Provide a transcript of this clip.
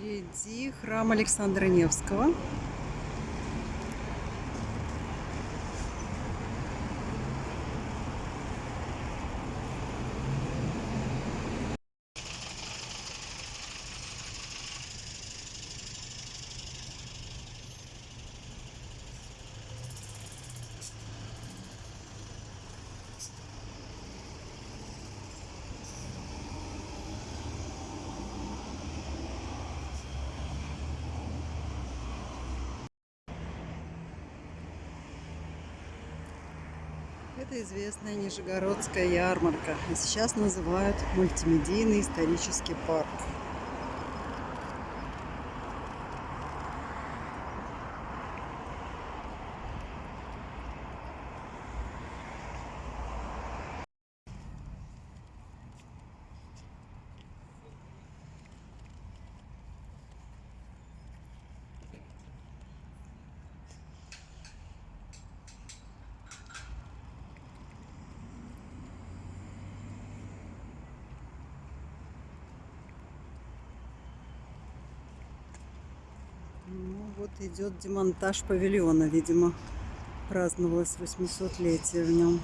Впереди храм Александра Невского. Это известная Нижегородская ярмарка. И сейчас называют мультимедийный исторический парк. Ну вот идет демонтаж павильона, видимо, праздновалось 800-летие в нем.